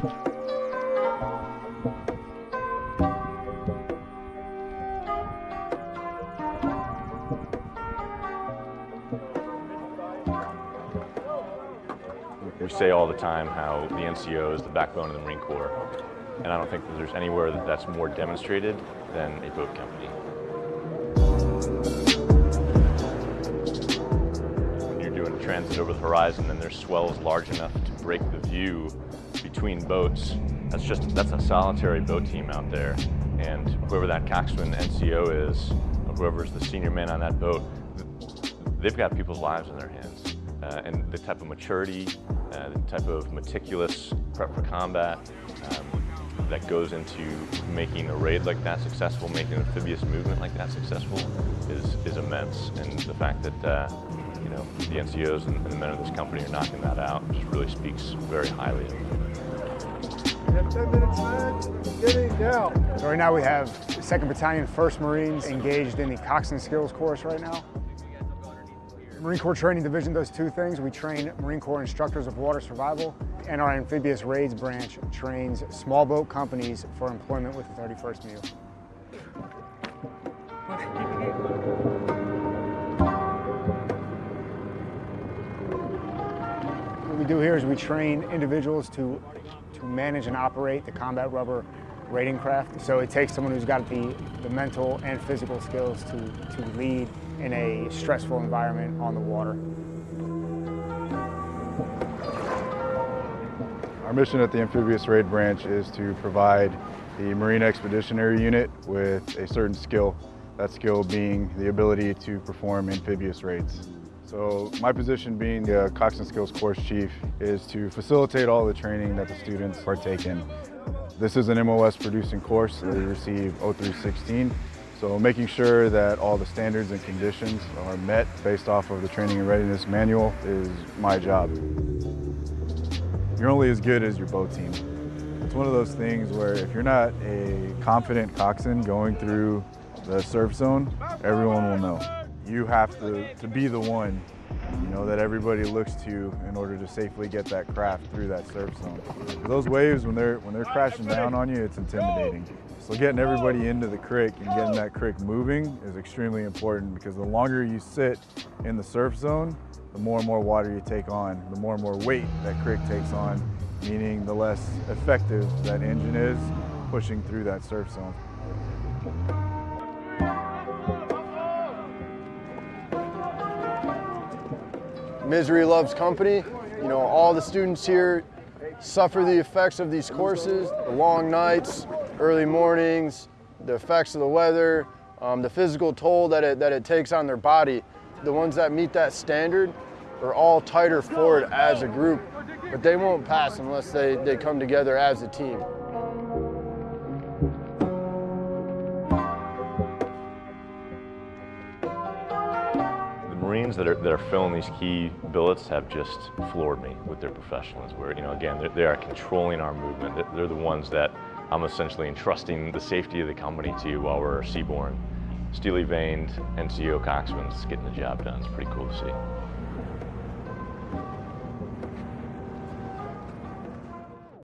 We say all the time how the NCO is the backbone of the Marine Corps, and I don't think that there's anywhere that that's more demonstrated than a boat company. When you're doing transit over the horizon and there's swells large enough to break the view between boats, that's just, that's a solitary boat team out there. And whoever that coxswain NCO is, or whoever's the senior man on that boat, they've got people's lives in their hands. Uh, and the type of maturity, uh, the type of meticulous prep for combat um, that goes into making a raid like that successful, making an amphibious movement like that successful is, is immense. And the fact that uh, you know, the NCOs and, and the men of this company are knocking that out just really speaks very highly of them. Have 10 minutes left. Getting down. So right now we have 2nd Battalion 1st Marines engaged in the Coxswain Skills course right now. Marine Corps Training Division does two things. We train Marine Corps instructors of water survival, and our amphibious raids branch trains small boat companies for employment with the 31st MEU. What we do here is we train individuals to, to manage and operate the combat rubber raiding craft. So it takes someone who's got the, the mental and physical skills to, to lead in a stressful environment on the water. Our mission at the Amphibious Raid Branch is to provide the Marine Expeditionary Unit with a certain skill, that skill being the ability to perform amphibious raids. So my position being the Coxswain Skills Course Chief is to facilitate all the training that the students partake in. This is an MOS producing course. We receive 0316 so making sure that all the standards and conditions are met based off of the training and readiness manual is my job. You're only as good as your boat team. It's one of those things where if you're not a confident coxswain going through the surf zone, everyone will know. You have to, to be the one you know, that everybody looks to in order to safely get that craft through that surf zone. Those waves, when they're, when they're crashing down on you, it's intimidating. So getting everybody into the CRRC and getting that CRRC moving is extremely important because the longer you sit in the surf zone, the more and more water you take on, the more and more weight that CRRC takes on, meaning the less effective that engine is pushing through that surf zone. Misery loves company. You know, all the students here suffer the effects of these courses, the long nights, early mornings, the effects of the weather, um, the physical toll that it, that it takes on their body. The ones that meet that standard are all tighter forward as a group, but they won't pass unless they, they come together as a team. Marines that are, that are filling these key billets have just floored me with their professionalism. Where, you know, again, they are controlling our movement. They're the ones that I'm essentially entrusting the safety of the company to while we're seaborne. Steely veined NCO coxswains getting the job done. It's pretty cool to see.